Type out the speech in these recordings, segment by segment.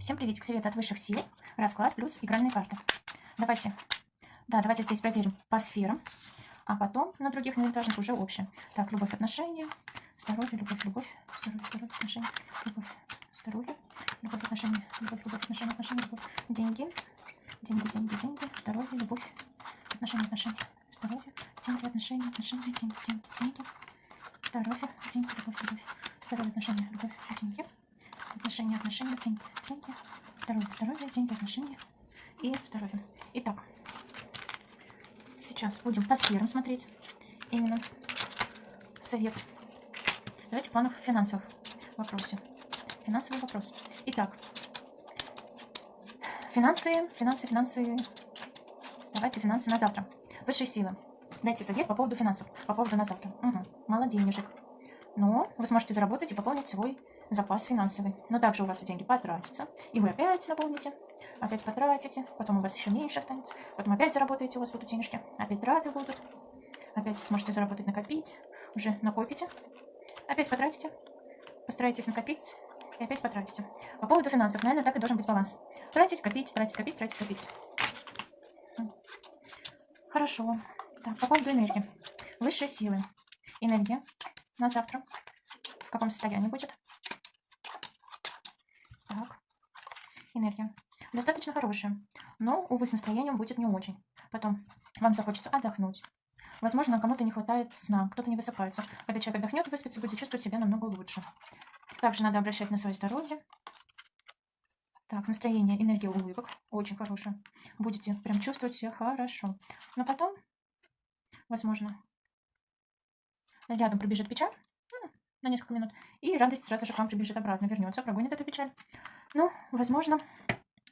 Всем приветик, совет от высших сил, расклад плюс игральные карты. Давайте, да, давайте здесь проверим по сферам, а потом на других инвентарных уже общее. Так, любовь, отношения, здоровье, любовь, любовь, здоровье, здоровье, отношения, любовь, здоровье, любовь, отношения, любовь, любовь, отношения, отношения, любовь, деньги, деньги, деньги, деньги, здоровье, любовь, отношения, отношения, здоровье, деньги, отношения, отношения, деньги, деньги, деньги, здоровье, деньги, любовь, любовь, здоровье, отношения, любовь, деньги, отношения, отношения, деньги, деньги, здоровье, здоровье, деньги, отношения и здоровье. Итак, сейчас будем по сферам смотреть именно совет. Давайте в планах финансовых вопросе. Финансовый вопрос. Итак, финансы, финансы, финансы. Давайте финансы на завтра. Высшие силы. Дайте совет по поводу финансов, по поводу на завтра. Угу. Мало денежек. Но вы сможете заработать и пополнить свой запас финансовый. Но также у вас деньги потратятся. И вы опять наполните, опять потратите. Потом у вас еще меньше останется. Потом опять заработаете, у вас будут денежки. Опять траты будут. Опять сможете заработать, накопить. Уже накопите. Опять потратите. Постарайтесь накопить. И опять потратите. По поводу финансов, наверное, так и должен быть баланс. Тратить, копить, тратить, копить, тратить, копить. Хорошо. Так, по поводу энергии. Высшие силы. Энергия на завтра. В каком состоянии будет? Так. Энергия. Достаточно хорошая. Но, увы, с настроением будет не очень. Потом вам захочется отдохнуть. Возможно, кому-то не хватает сна, кто-то не высыпается. Когда человек отдохнет, выспится, будет чувствовать себя намного лучше. Также надо обращать на свое здоровье. Так, настроение, энергия улыбок. Очень хорошая. Будете прям чувствовать себя хорошо. Но потом, возможно, рядом пробежит печаль на несколько минут, и радость сразу же к вам прибежит обратно, вернется, прогонит эту печаль. Ну, возможно,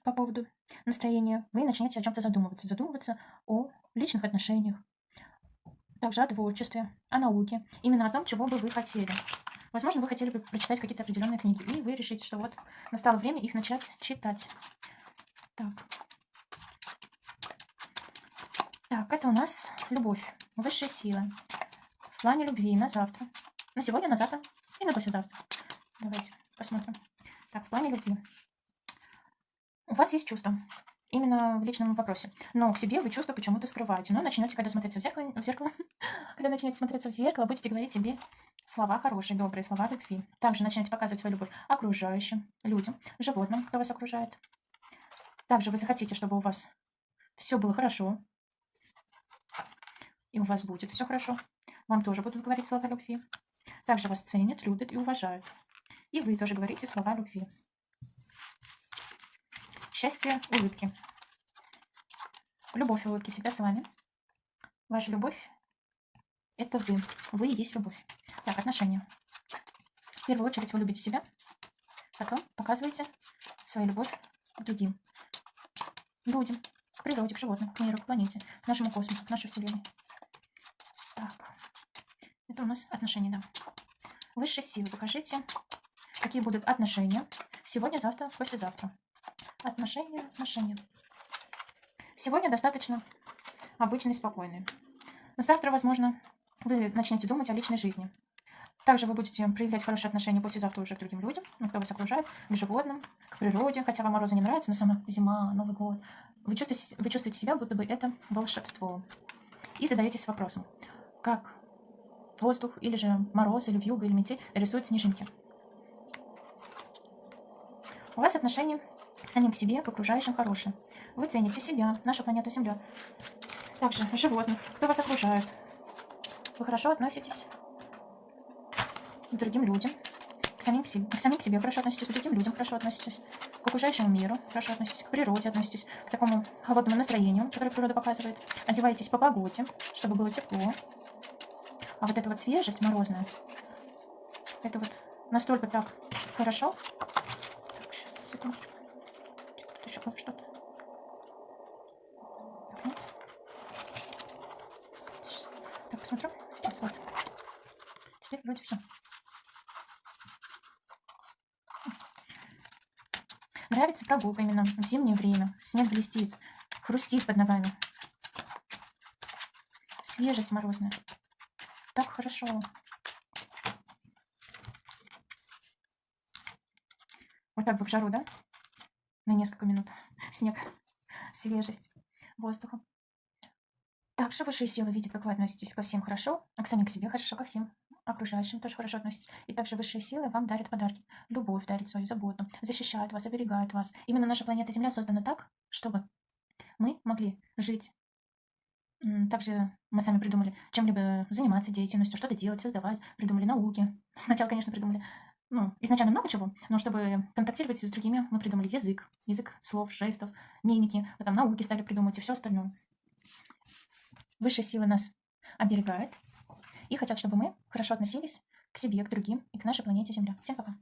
по поводу настроения вы начнете о чем-то задумываться. Задумываться о личных отношениях, также о творчестве, о науке, именно о том, чего бы вы хотели. Возможно, вы хотели бы прочитать какие-то определенные книги, и вы решите, что вот настало время их начать читать. Так. Так, это у нас любовь, высшая сила в плане любви на завтра. На сегодня, на завтра и на послезавтра. Давайте посмотрим. Так, в плане любви. У вас есть чувство. Именно в личном вопросе. Но в себе вы чувства почему-то скрываете. Но начнете, когда смотреться в зеркало, в зеркало когда начнете смотреться в зеркало, будете говорить себе слова хорошие, добрые слова любви. Также начнете показывать свою любовь окружающим, людям, животным, кто вас окружает. Также вы захотите, чтобы у вас все было хорошо. И у вас будет все хорошо. Вам тоже будут говорить слова любви. Также вас ценят, любят и уважают. И вы тоже говорите слова любви. Счастье, улыбки. Любовь улыбки всегда с вами. Ваша любовь – это вы. Вы и есть любовь. Так, отношения. В первую очередь вы любите себя, потом показываете свою любовь к другим. Людям, к природе, к животным, к миру, к планете, к нашему космосу, к нашей Вселенной. Так. Это у нас отношения, да. Высшие силы. Покажите, какие будут отношения сегодня, завтра, послезавтра. Отношения, отношения. Сегодня достаточно обычные, спокойные. Завтра, возможно, вы начнете думать о личной жизни. Также вы будете проявлять хорошие отношения послезавтра уже к другим людям, ну, кто вас окружает, к животным, к природе, хотя вам морозы не нравятся, но сама зима, Новый год. Вы чувствуете, вы чувствуете себя, будто бы это волшебство. И задаетесь вопросом, как воздух, или же мороз, или вьюга, или метель рисуют снежинки. У вас отношения к самим к себе, к окружающим хорошие. Вы цените себя, нашу планету Земля. Также животных, кто вас окружает. Вы хорошо относитесь к другим людям, к самим, к себе, к самим к себе хорошо относитесь, к другим людям хорошо относитесь, к окружающему миру хорошо относитесь, к природе относитесь, к такому холодному настроению, которое природа показывает. Одеваетесь по погоде, чтобы было тепло, а вот эта вот свежесть морозная, это вот настолько так хорошо. Секундочку. Тут еще что-то. Нет. Так, посмотрю. Сейчас вот. Теперь вроде все. Нравится прогулка именно в зимнее время. Снег блестит, хрустит под ногами. Свежесть морозная так хорошо. Вот так бы в жару, да? на несколько минут. Снег, свежесть воздуха. Также высшие силы видят, как вы относитесь ко всем хорошо, а к самим к себе хорошо, ко всем окружающим тоже хорошо относитесь. И также высшие силы вам дарят подарки. Любовь дарит свою заботу, защищает вас, оберегает вас. Именно наша планета Земля создана так, чтобы мы могли жить. Также мы сами придумали чем-либо заниматься деятельностью, что-то делать, создавать, придумали науки. Сначала, конечно, придумали, ну, изначально много чего, но чтобы контактировать с другими, мы придумали язык, язык слов, жестов, мимики, потом науки стали придумывать и все остальное. Высшие силы нас оберегают и хотят, чтобы мы хорошо относились к себе, к другим и к нашей планете Земля. Всем пока!